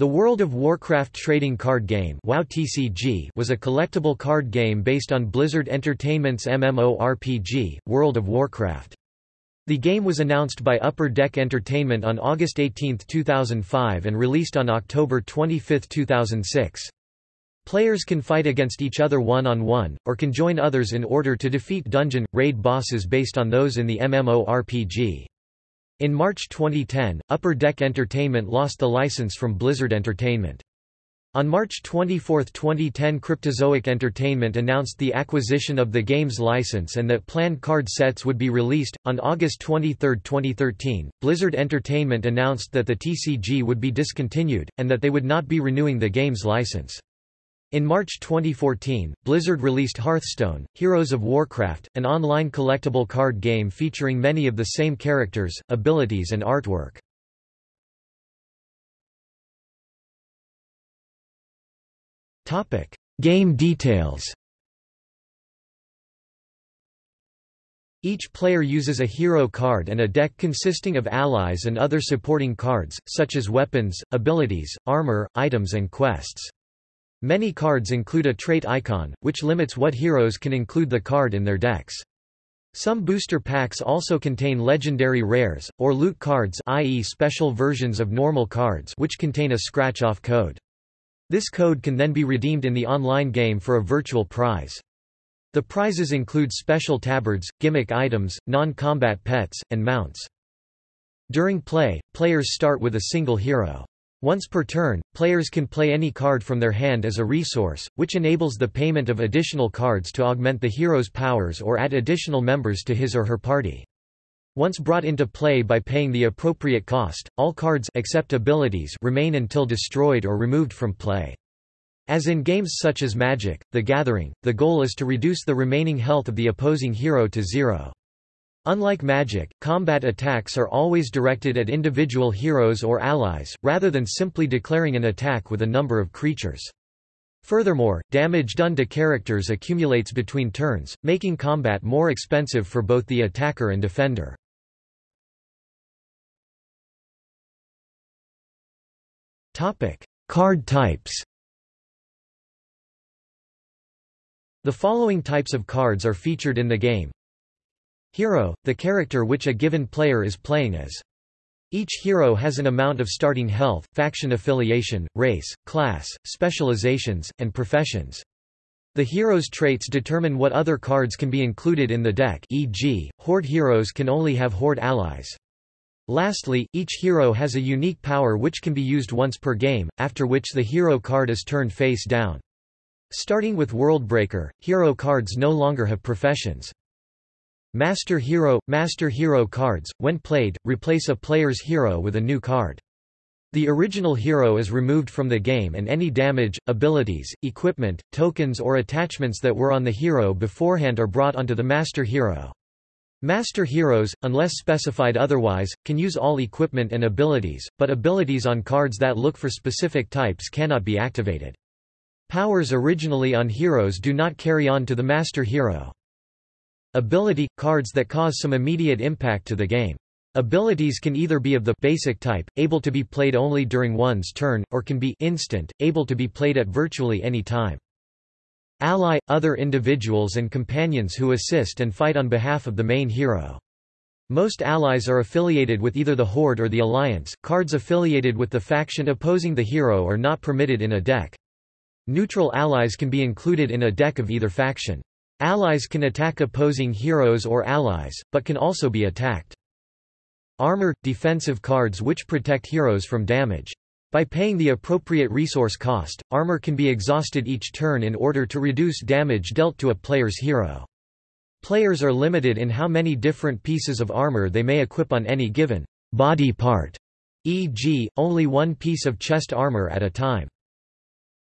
The World of Warcraft trading card game WoW TCG was a collectible card game based on Blizzard Entertainment's MMORPG, World of Warcraft. The game was announced by Upper Deck Entertainment on August 18, 2005 and released on October 25, 2006. Players can fight against each other one-on-one, -on -one, or can join others in order to defeat dungeon, raid bosses based on those in the MMORPG. In March 2010, Upper Deck Entertainment lost the license from Blizzard Entertainment. On March 24, 2010 Cryptozoic Entertainment announced the acquisition of the game's license and that planned card sets would be released. On August 23, 2013, Blizzard Entertainment announced that the TCG would be discontinued, and that they would not be renewing the game's license. In March 2014, Blizzard released Hearthstone, Heroes of Warcraft, an online collectible card game featuring many of the same characters, abilities and artwork. game details Each player uses a hero card and a deck consisting of allies and other supporting cards, such as weapons, abilities, armor, items and quests. Many cards include a trait icon, which limits what heroes can include the card in their decks. Some booster packs also contain legendary rares, or loot cards i.e. special versions of normal cards which contain a scratch-off code. This code can then be redeemed in the online game for a virtual prize. The prizes include special tabards, gimmick items, non-combat pets, and mounts. During play, players start with a single hero. Once per turn, players can play any card from their hand as a resource, which enables the payment of additional cards to augment the hero's powers or add additional members to his or her party. Once brought into play by paying the appropriate cost, all cards except abilities remain until destroyed or removed from play. As in games such as Magic, The Gathering, the goal is to reduce the remaining health of the opposing hero to zero. Unlike Magic, combat attacks are always directed at individual heroes or allies, rather than simply declaring an attack with a number of creatures. Furthermore, damage done to characters accumulates between turns, making combat more expensive for both the attacker and defender. Card types The following types of cards are featured in the game Hero, the character which a given player is playing as. Each hero has an amount of starting health, faction affiliation, race, class, specializations, and professions. The hero's traits determine what other cards can be included in the deck e.g., Horde heroes can only have Horde allies. Lastly, each hero has a unique power which can be used once per game, after which the hero card is turned face down. Starting with Worldbreaker, hero cards no longer have professions. Master Hero – Master Hero cards, when played, replace a player's hero with a new card. The original hero is removed from the game and any damage, abilities, equipment, tokens or attachments that were on the hero beforehand are brought onto the Master Hero. Master Heroes, unless specified otherwise, can use all equipment and abilities, but abilities on cards that look for specific types cannot be activated. Powers originally on heroes do not carry on to the Master Hero. Ability – cards that cause some immediate impact to the game. Abilities can either be of the basic type, able to be played only during one's turn, or can be instant, able to be played at virtually any time. Ally – other individuals and companions who assist and fight on behalf of the main hero. Most allies are affiliated with either the Horde or the Alliance, cards affiliated with the faction opposing the hero are not permitted in a deck. Neutral allies can be included in a deck of either faction. Allies can attack opposing heroes or allies, but can also be attacked. Armor – defensive cards which protect heroes from damage. By paying the appropriate resource cost, armor can be exhausted each turn in order to reduce damage dealt to a player's hero. Players are limited in how many different pieces of armor they may equip on any given body part, e.g., only one piece of chest armor at a time.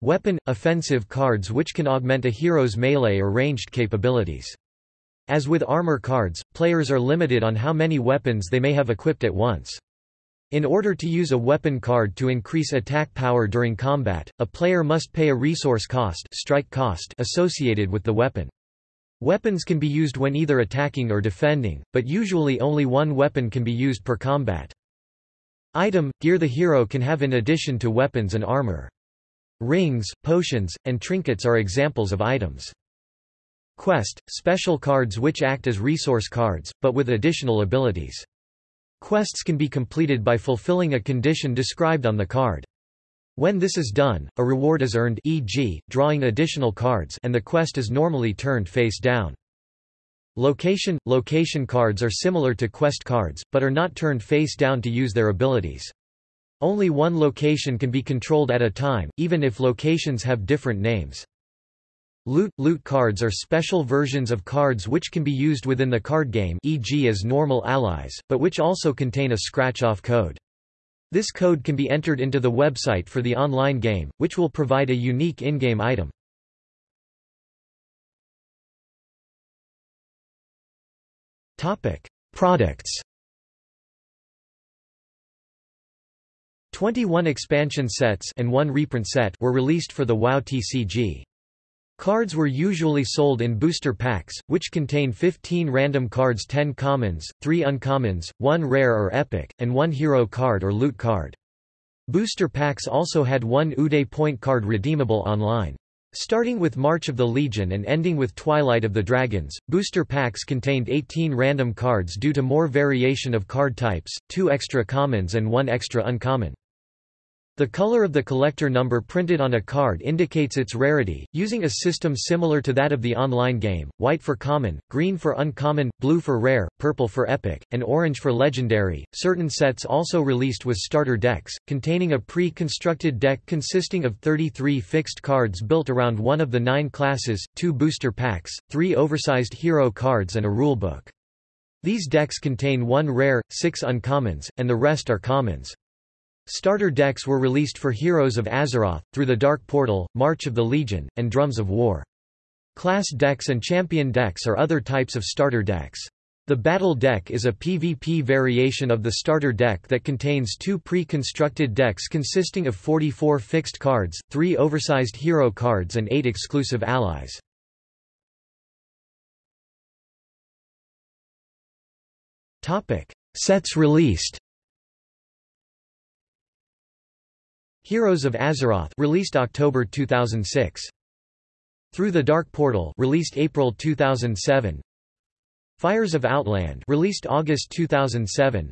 Weapon – offensive cards which can augment a hero's melee or ranged capabilities. As with armor cards, players are limited on how many weapons they may have equipped at once. In order to use a weapon card to increase attack power during combat, a player must pay a resource cost, strike cost associated with the weapon. Weapons can be used when either attacking or defending, but usually only one weapon can be used per combat. Item – Gear the hero can have in addition to weapons and armor. Rings, potions, and trinkets are examples of items. Quest – Special cards which act as resource cards, but with additional abilities. Quests can be completed by fulfilling a condition described on the card. When this is done, a reward is earned e.g., drawing additional cards and the quest is normally turned face down. Location – Location cards are similar to quest cards, but are not turned face down to use their abilities. Only one location can be controlled at a time, even if locations have different names. Loot – Loot cards are special versions of cards which can be used within the card game e.g. as normal allies, but which also contain a scratch-off code. This code can be entered into the website for the online game, which will provide a unique in-game item. Products 21 expansion sets and one reprint set were released for the WoW TCG. Cards were usually sold in booster packs, which contain 15 random cards 10 commons, 3 uncommons, 1 rare or epic, and 1 hero card or loot card. Booster packs also had one UDE point card redeemable online. Starting with March of the Legion and ending with Twilight of the Dragons, booster packs contained 18 random cards due to more variation of card types, 2 extra commons and 1 extra uncommon. The color of the collector number printed on a card indicates its rarity, using a system similar to that of the online game, white for common, green for uncommon, blue for rare, purple for epic, and orange for legendary. Certain sets also released with starter decks, containing a pre-constructed deck consisting of 33 fixed cards built around one of the nine classes, two booster packs, three oversized hero cards and a rulebook. These decks contain one rare, six uncommons, and the rest are commons. Starter decks were released for Heroes of Azeroth, Through the Dark Portal, March of the Legion, and Drums of War. Class decks and champion decks are other types of starter decks. The Battle deck is a PvP variation of the starter deck that contains two pre-constructed decks consisting of 44 fixed cards, three oversized hero cards and eight exclusive allies. Sets released Heroes of Azeroth released October 2006. Through the Dark Portal released April 2007. Fires of Outland released August 2007.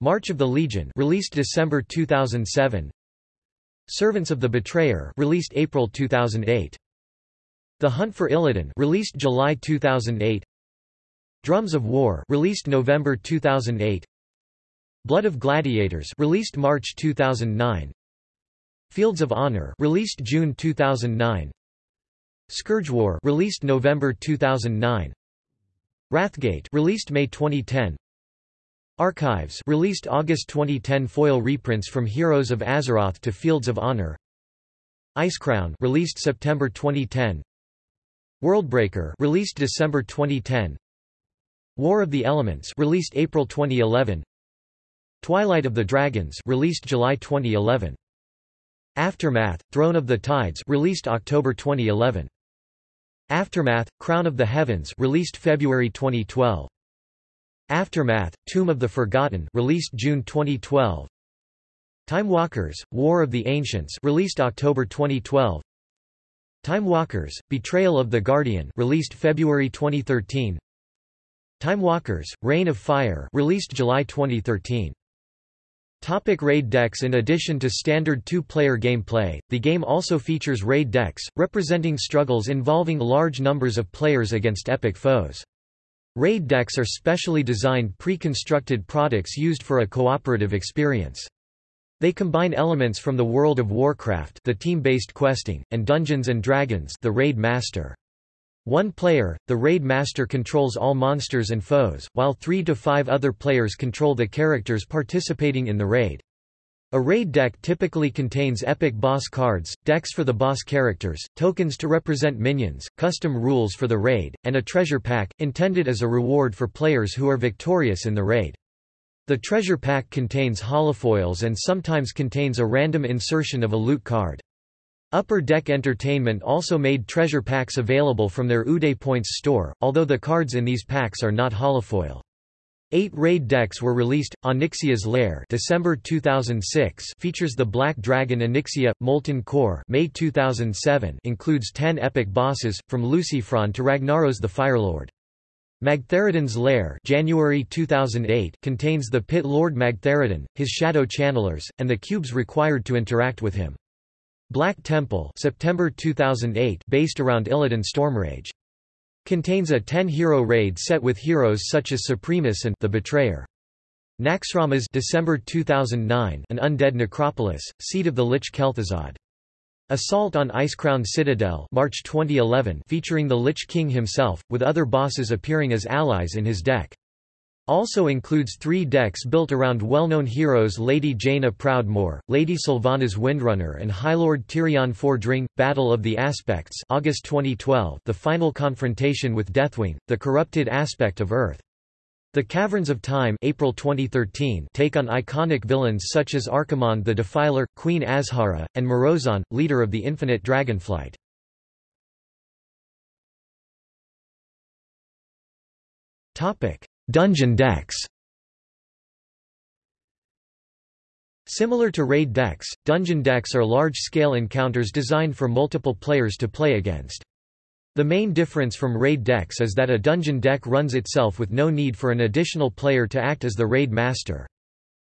March of the Legion released December 2007. Servants of the Betrayer released April 2008. The Hunt for Illidan released July 2008. Drums of War released November 2008. Blood of Gladiators released March 2009. Fields of Honor released June 2009 Scourge War released November 2009 Wrathgate released May 2010 Archives released August 2010 foil reprints from Heroes of Azeroth to Fields of Honor. Icecrown released September 2010 Worldbreaker released December 2010 War of the Elements released April 2011 Twilight of the Dragons released July 2011 Aftermath, Throne of the Tides released October 2011. Aftermath, Crown of the Heavens released February 2012. Aftermath, Tomb of the Forgotten released June 2012. Time Walkers, War of the Ancients released October 2012. Time Walkers, Betrayal of the Guardian released February 2013. Time Walkers, Reign of Fire released July 2013. Topic raid decks In addition to standard two-player gameplay, the game also features raid decks, representing struggles involving large numbers of players against epic foes. Raid decks are specially designed pre-constructed products used for a cooperative experience. They combine elements from the World of Warcraft the team-based questing, and Dungeons & Dragons the Raid Master. One player, the Raid Master controls all monsters and foes, while three to five other players control the characters participating in the raid. A raid deck typically contains epic boss cards, decks for the boss characters, tokens to represent minions, custom rules for the raid, and a treasure pack, intended as a reward for players who are victorious in the raid. The treasure pack contains holofoils and sometimes contains a random insertion of a loot card. Upper Deck Entertainment also made treasure packs available from their UDE Points store, although the cards in these packs are not holofoil. Eight raid decks were released. Onyxia's Lair, December 2006, features the Black Dragon Onyxia Molten Core, May 2007, includes 10 epic bosses from Lucifron to Ragnaros the Firelord. Magtheridon's Lair, January 2008, contains the Pit Lord Magtheridon, his shadow channelers, and the cubes required to interact with him. Black Temple, September 2008, based around Illidan Stormrage. Contains a 10-hero raid set with heroes such as Supremus and the Betrayer. Naxxramas December 2009, an undead necropolis, seat of the Lich Kel'Thuzad. Assault on Icecrown Citadel March 2011 featuring the Lich King himself, with other bosses appearing as allies in his deck. Also includes three decks built around well-known heroes Lady Jaina Proudmoore, Lady Sylvanas Windrunner and Highlord Tirion Fordring. Battle of the Aspects August 2012 the final confrontation with Deathwing, the corrupted aspect of Earth. The Caverns of Time April 2013 take on iconic villains such as Archimonde the Defiler, Queen Azshara, and Murozond, leader of the Infinite Dragonflight. Dungeon decks Similar to raid decks, dungeon decks are large-scale encounters designed for multiple players to play against. The main difference from raid decks is that a dungeon deck runs itself with no need for an additional player to act as the raid master.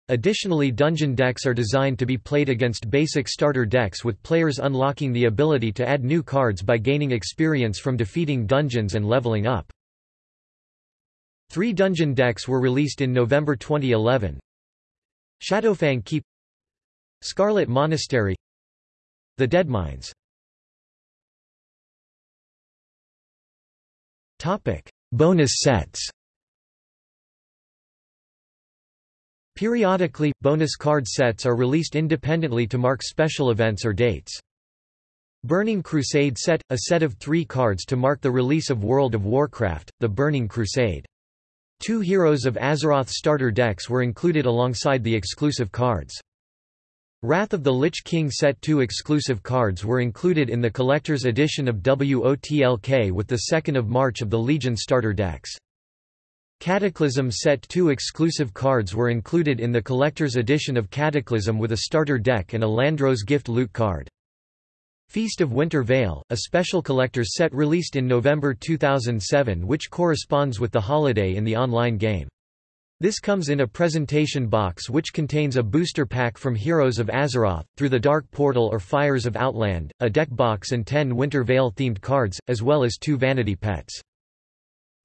Additionally dungeon decks are designed to be played against basic starter decks with players unlocking the ability to add new cards by gaining experience from defeating dungeons and leveling up. Three dungeon decks were released in November 2011. Shadowfang Keep Scarlet Monastery The Deadmines Topic: Bonus sets. Periodically, bonus card sets are released independently to mark special events or dates. Burning Crusade set, a set of three cards to mark the release of World of Warcraft, the Burning Crusade. Two Heroes of Azeroth starter decks were included alongside the exclusive cards. Wrath of the Lich King Set 2 exclusive cards were included in the collector's edition of WOTLK with the 2nd of March of the Legion starter decks. Cataclysm Set 2 exclusive cards were included in the collector's edition of Cataclysm with a starter deck and a Landro's gift loot card. Feast of Winter Veil, a special collector's set released in November 2007 which corresponds with the holiday in the online game. This comes in a presentation box which contains a booster pack from Heroes of Azeroth, Through the Dark Portal or Fires of Outland, a deck box and 10 Winter Veil themed cards, as well as two vanity pets.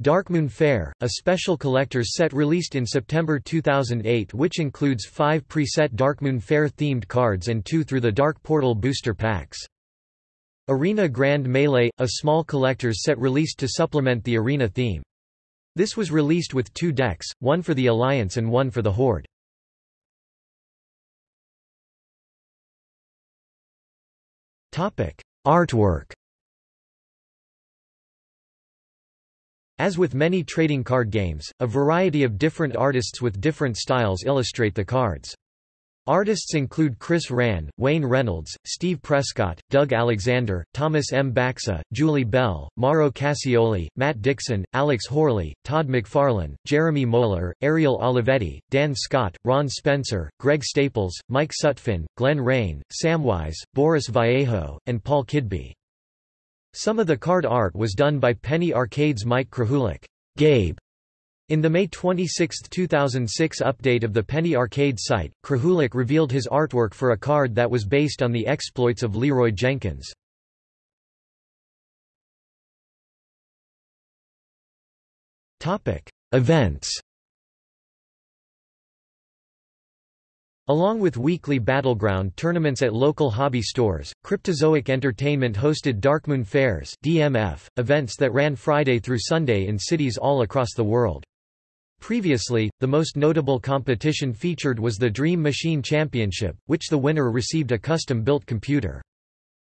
Darkmoon Fair, a special collector's set released in September 2008 which includes five preset Darkmoon Fair themed cards and two Through the Dark Portal booster packs. Arena Grand Melee, a small collector's set released to supplement the arena theme. This was released with two decks, one for the Alliance and one for the Horde. Artwork As with many trading card games, a variety of different artists with different styles illustrate the cards. Artists include Chris Rahn, Wayne Reynolds, Steve Prescott, Doug Alexander, Thomas M. Baxa, Julie Bell, Mauro Cassioli, Matt Dixon, Alex Horley, Todd McFarlane, Jeremy Moeller, Ariel Olivetti, Dan Scott, Ron Spencer, Greg Staples, Mike Sutphin, Glenn Rane, Samwise, Boris Vallejo, and Paul Kidby. Some of the card art was done by Penny Arcade's Mike Krahulik. Gabe in the May 26, 2006 update of the Penny Arcade site, Krahulik revealed his artwork for a card that was based on the exploits of Leeroy Jenkins. Events Along with weekly Battleground tournaments at local hobby stores, Cryptozoic Entertainment hosted Darkmoon Fairs DMF, events that ran Friday through Sunday in cities all across the world. Previously, the most notable competition featured was the Dream Machine Championship, which the winner received a custom-built computer.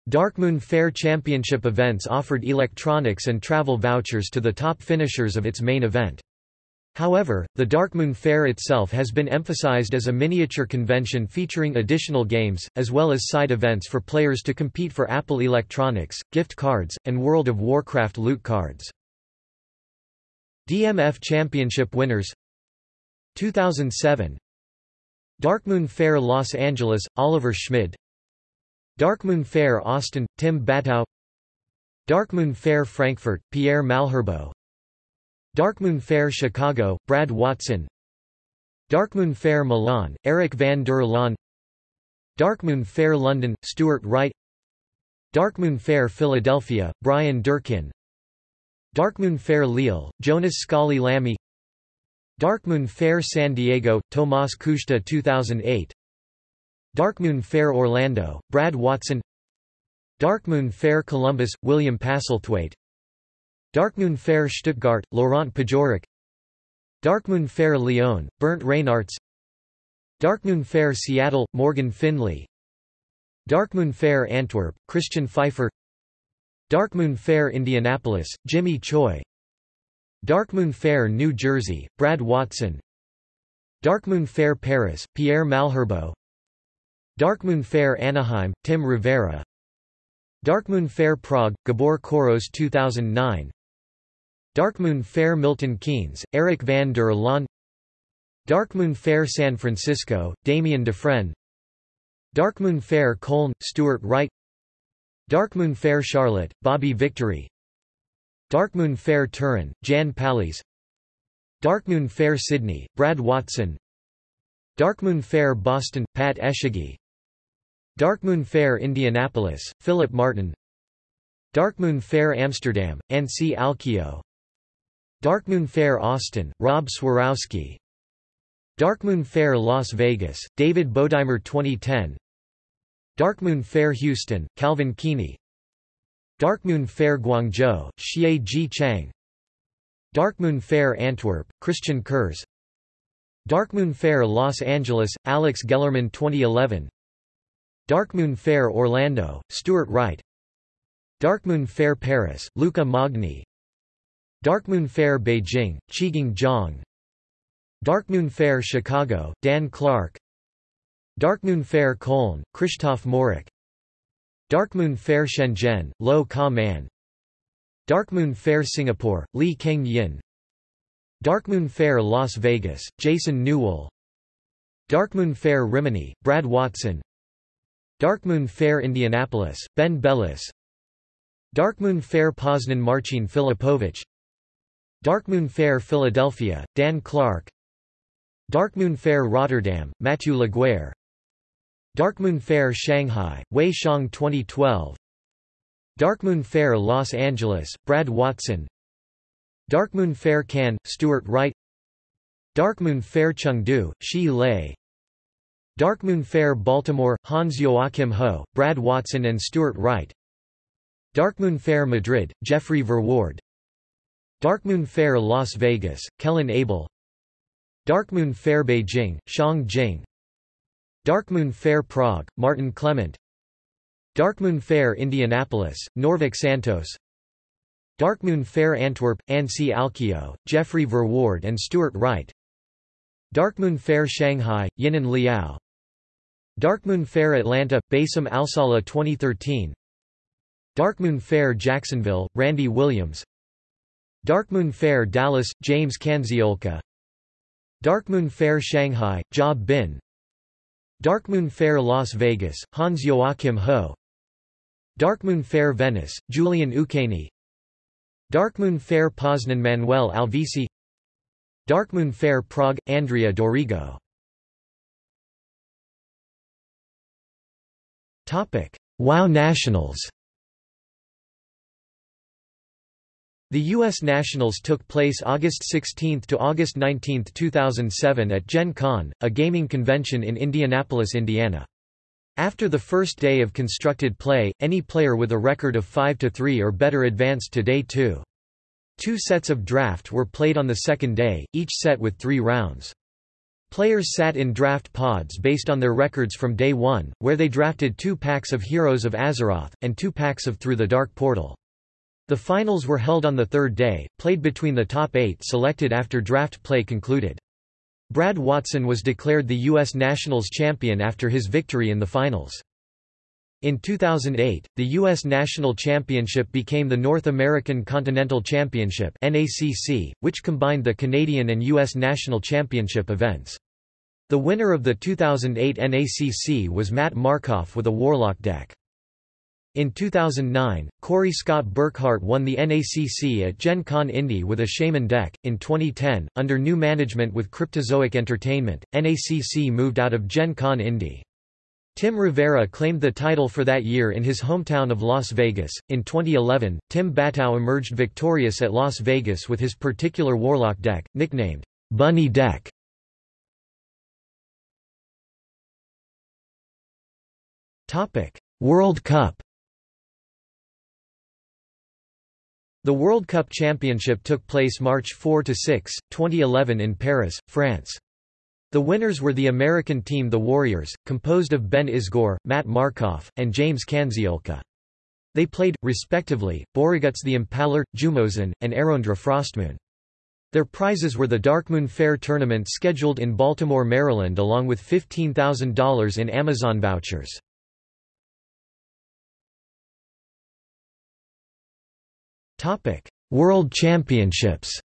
Darkmoon Fair Championship events offered electronics and travel vouchers to the top finishers of its main event. However, the Darkmoon Fair itself has been emphasized as a miniature convention featuring additional games, as well as side events for players to compete for Apple electronics, gift cards, and World of Warcraft loot cards. DMF Championship winners. 2007 Darkmoon Fair Los Angeles, Oliver Schmid. Darkmoon Fair Austin, Tim Batow Darkmoon Fair Frankfurt, Pierre Malherbeau. Darkmoon Fair Chicago, Brad Watson. Darkmoon Fair Milan, Eric van der Laan. Darkmoon Fair London, Stuart Wright. Darkmoon Fair Philadelphia, Brian Durkin Darkmoon Fair Lille, Jonas Scully Lamy Darkmoon Fair San Diego, Tomas Kushta 2008 Darkmoon Fair Orlando, Brad Watson Darkmoon Fair Columbus, William Passelthwaite Darkmoon Fair Stuttgart, Laurent Pajoric Darkmoon Fair Lyon, Bernd Reinartz Darkmoon Fair Seattle, Morgan Finley Darkmoon Fair Antwerp, Christian Pfeiffer Darkmoon Fair Indianapolis, Jimmy Choi. Darkmoon Fair New Jersey, Brad Watson. Darkmoon Fair Paris, Pierre Malherbeau. Darkmoon Fair Anaheim, Tim Rivera. Darkmoon Fair Prague, Gabor Koros 2009 Darkmoon Fair Milton Keynes, Eric van der Laan. Darkmoon Fair San Francisco, Damien Dufresne. Darkmoon Fair Cologne, Stuart Wright Darkmoon Fair Charlotte, Bobby Victory. Darkmoon Fair Turin, Jan Pallies. Darkmoon Fair Sydney, Brad Watson. Darkmoon Fair Boston, Pat Eshagi Darkmoon Fair Indianapolis, Philip Martin. Darkmoon Fair Amsterdam, Anssi Alkio. Darkmoon Fair Austin, Rob Swarowski Darkmoon Fair Las Vegas, David Bodimer 2010 Darkmoon Fair Houston, Calvin Keeney Darkmoon Fair Guangzhou, Xie Ji Chang. Darkmoon Fair Antwerp, Christian Kurz. Darkmoon Fair Los Angeles, Alex Gellerman 2011 Darkmoon Fair Orlando, Stuart Wright. Darkmoon Fair Paris, Luca Magni. Darkmoon Fair Beijing, Qiging Zhang. Darkmoon Fair Chicago, Dan Clark Darkmoon Fair Cologne, Christoph Morik Darkmoon Fair Shenzhen, Lo Ka Man. Darkmoon Fair Singapore, Li Keng Yin. Darkmoon Fair Las Vegas, Jason Newell. Darkmoon Fair Rimini, Brad Watson. Darkmoon Fair Indianapolis, Ben Bellis. Darkmoon Fair Poznan Marcin Filipovich. Darkmoon Fair Philadelphia, Dan Clark. Darkmoon Fair Rotterdam, Mathieu Laguerre Darkmoon Fair Shanghai, Wei Shang 2012 Darkmoon Fair Los Angeles, Brad Watson. Darkmoon Fair Cannes, Stuart Wright. Darkmoon Faire Chengdu, Shi Lei. Darkmoon Fair Baltimore, Hans Joachim Ho, Brad Watson and Stuart Wright. Darkmoon Fair Madrid, Jeffrey Verwoerd. Darkmoon Fair Las Vegas, Kellen Abel. Darkmoon Faire Beijing, Shang Jing Darkmoon Fair Prague, Martin Clement. Darkmoon Fair Indianapolis, Norvik Santos. Darkmoon Fair Antwerp, Anssi Alkio, Jeffrey Verwoerd and Stuart Wright. Darkmoon Fair Shanghai, Yinan Liao. Darkmoon Fair Atlanta, Bassem Alsala 2013 Darkmoon Fair Jacksonville, Randy Williams. Darkmoon Fair Dallas, James Kanziolka. Darkmoon Fair Shanghai, Job Bin Darkmoon Fair Las Vegas, Hans Joachim Ho. Darkmoon Fair Venice, Julian Ukeni. Darkmoon Fair Poznan Manuel Alvisi. Darkmoon Fair Prague, Andrea Dorigo. WoW Nationals The U.S. Nationals took place August 16 to August 19, 2007 at Gen Con, a gaming convention in Indianapolis, Indiana. After the first day of constructed play, any player with a record of 5-3 or better advanced to Day 2. Two sets of draft were played on the second day, each set with three rounds. Players sat in draft pods based on their records from Day 1, where they drafted two packs of Heroes of Azeroth, and two packs of Through the Dark Portal. The finals were held on the third day, played between the top eight selected after draft play concluded. Brad Watson was declared the U.S. Nationals champion after his victory in the finals. In 2008, the U.S. National Championship became the North American Continental Championship NACC, which combined the Canadian and U.S. National Championship events. The winner of the 2008 NACC was Matt Markov with a Warlock deck. In 2009, Corey Scott Burkhart won the NACC at Gen Con Indy with a Shaman deck. In 2010, under new management with Cryptozoic Entertainment, NACC moved out of Gen Con Indy. Tim Rivera claimed the title for that year in his hometown of Las Vegas. In 2011, Tim Batow emerged victorious at Las Vegas with his particular Warlock deck, nicknamed Bunny Deck. Topic: World Cup. The World Cup Championship took place March 4 to 6, 2011 in Paris, France. The winners were the American team The Warriors, composed of Ben Isgor, Matt Markov, and James Kanziolka. They played, respectively, Boraguts the Impaler, Jumozen, and Arondra Frostmoon. Their prizes were the Darkmoon Fair tournament scheduled in Baltimore, Maryland along with $15,000 in Amazon vouchers. World Championships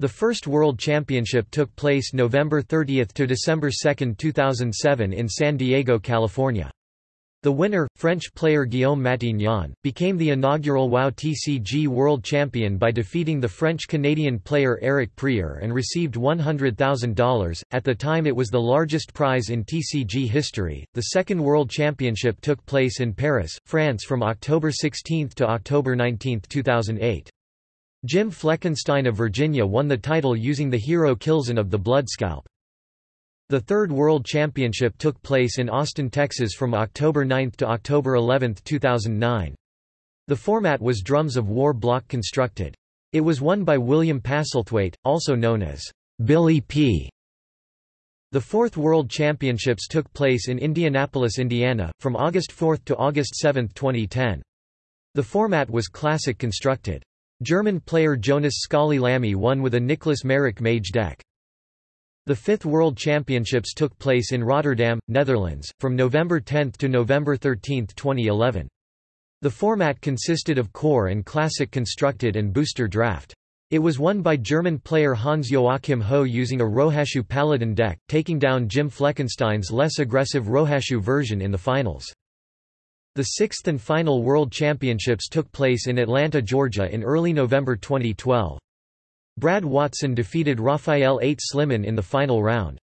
The first World Championship took place November 30 to December 2, 2007 in San Diego, California. The winner, French player Guillaume Matignon, became the inaugural WOW TCG World Champion by defeating the French-Canadian player Eric Prieur and received $100,000. At the time it was the largest prize in TCG history. The second World Championship took place in Paris, France from October 16 to October 19, 2008. Jim Fleckenstein of Virginia won the title using the hero Kil'jaeden of the Bloodscalp. The third World Championship took place in Austin, Texas from October 9 to October 11, 2009. The format was drums of war block constructed. It was won by William Passelthwaite, also known as Billy P. The fourth World Championships took place in Indianapolis, Indiana, from August 4 to August 7, 2010. The format was classic constructed. German player Jonas Scully Lamy won with a Nicholas Merrick Mage deck. The fifth World Championships took place in Rotterdam, Netherlands, from November 10 to November 13, 2011. The format consisted of core and classic constructed and booster draft. It was won by German player Hans-Joachim Ho using a Rohashu Paladin deck, taking down Jim Fleckenstein's less aggressive Rohashu version in the finals. The sixth and final World Championships took place in Atlanta, Georgia in early November 2012. Brad Watson defeated Raphael 8 Sliman in the final round.